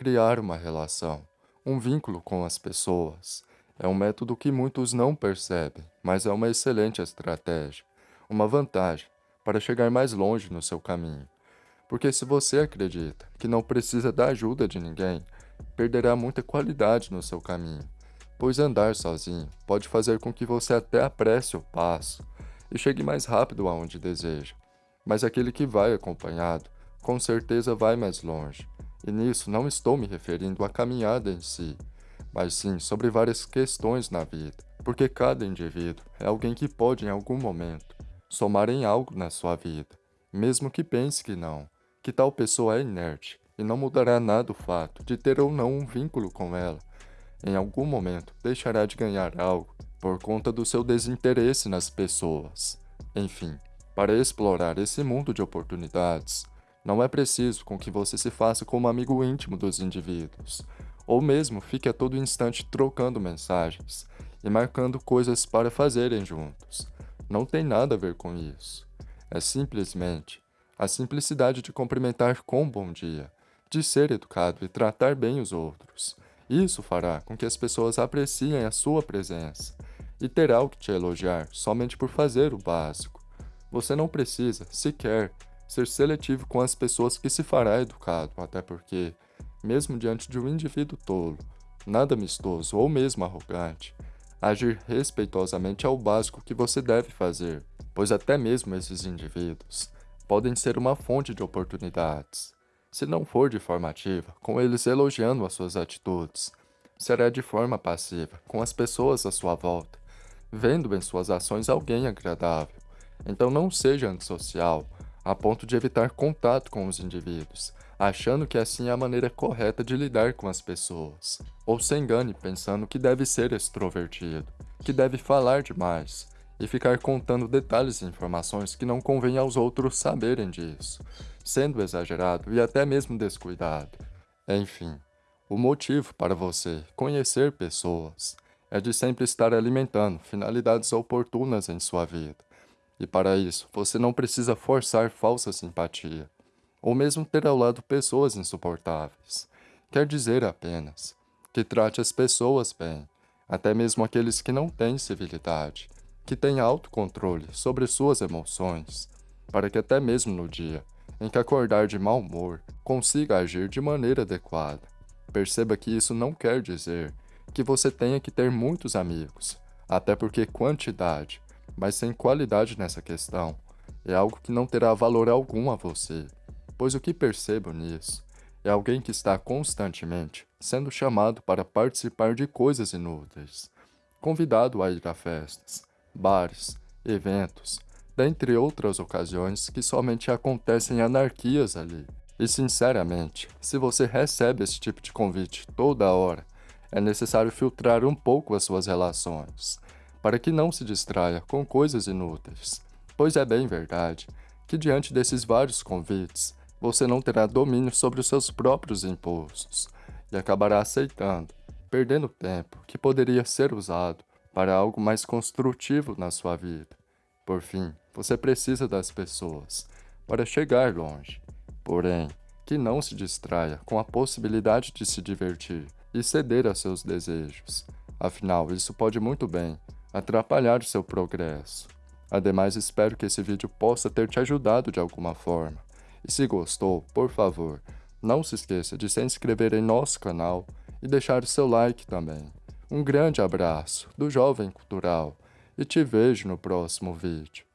criar uma relação, um vínculo com as pessoas. É um método que muitos não percebem, mas é uma excelente estratégia, uma vantagem para chegar mais longe no seu caminho. Porque se você acredita que não precisa da ajuda de ninguém, perderá muita qualidade no seu caminho, pois andar sozinho pode fazer com que você até apresse o passo e chegue mais rápido aonde deseja. Mas aquele que vai acompanhado, com certeza vai mais longe. E nisso não estou me referindo à caminhada em si, mas sim sobre várias questões na vida, porque cada indivíduo é alguém que pode em algum momento somar em algo na sua vida, mesmo que pense que não, que tal pessoa é inerte e não mudará nada o fato de ter ou não um vínculo com ela. Em algum momento deixará de ganhar algo por conta do seu desinteresse nas pessoas. Enfim, para explorar esse mundo de oportunidades, não é preciso com que você se faça como amigo íntimo dos indivíduos, ou mesmo fique a todo instante trocando mensagens e marcando coisas para fazerem juntos. Não tem nada a ver com isso. É simplesmente a simplicidade de cumprimentar com bom dia, de ser educado e tratar bem os outros. Isso fará com que as pessoas apreciem a sua presença e terá o que te elogiar somente por fazer o básico. Você não precisa, sequer, ser seletivo com as pessoas que se fará educado, até porque, mesmo diante de um indivíduo tolo, nada amistoso ou mesmo arrogante, agir respeitosamente é o básico que você deve fazer, pois até mesmo esses indivíduos podem ser uma fonte de oportunidades. Se não for de forma ativa, com eles elogiando as suas atitudes, será de forma passiva, com as pessoas à sua volta, vendo em suas ações alguém agradável. Então não seja antissocial, a ponto de evitar contato com os indivíduos, achando que assim é a maneira correta de lidar com as pessoas. Ou se engane pensando que deve ser extrovertido, que deve falar demais, e ficar contando detalhes e informações que não convém aos outros saberem disso, sendo exagerado e até mesmo descuidado. Enfim, o motivo para você conhecer pessoas é de sempre estar alimentando finalidades oportunas em sua vida e para isso, você não precisa forçar falsa simpatia, ou mesmo ter ao lado pessoas insuportáveis. Quer dizer apenas que trate as pessoas bem, até mesmo aqueles que não têm civilidade, que têm autocontrole sobre suas emoções, para que até mesmo no dia em que acordar de mau humor, consiga agir de maneira adequada. Perceba que isso não quer dizer que você tenha que ter muitos amigos, até porque quantidade mas sem qualidade nessa questão, é algo que não terá valor algum a você, pois o que percebo nisso é alguém que está constantemente sendo chamado para participar de coisas inúteis, convidado a ir a festas, bares, eventos, dentre outras ocasiões que somente acontecem anarquias ali. E sinceramente, se você recebe esse tipo de convite toda hora, é necessário filtrar um pouco as suas relações para que não se distraia com coisas inúteis, pois é bem verdade que diante desses vários convites, você não terá domínio sobre os seus próprios impulsos e acabará aceitando, perdendo tempo que poderia ser usado para algo mais construtivo na sua vida. Por fim, você precisa das pessoas para chegar longe, porém, que não se distraia com a possibilidade de se divertir e ceder a seus desejos. Afinal, isso pode muito bem atrapalhar seu progresso. Ademais, espero que esse vídeo possa ter te ajudado de alguma forma. E se gostou, por favor, não se esqueça de se inscrever em nosso canal e deixar o seu like também. Um grande abraço do Jovem Cultural e te vejo no próximo vídeo.